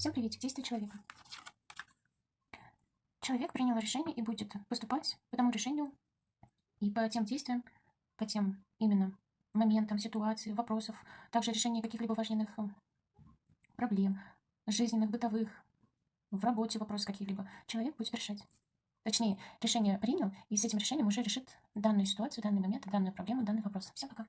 Всем приветик, Действие человека. Человек принял решение и будет поступать по тому решению и по тем действиям, по тем именно моментам, ситуации, вопросов, также решение каких-либо важных э, проблем, жизненных, бытовых, в работе вопрос каких-либо. Человек будет решать. Точнее, решение принял, и с этим решением уже решит данную ситуацию, данный момент, данную проблему, данный вопрос. Всем пока.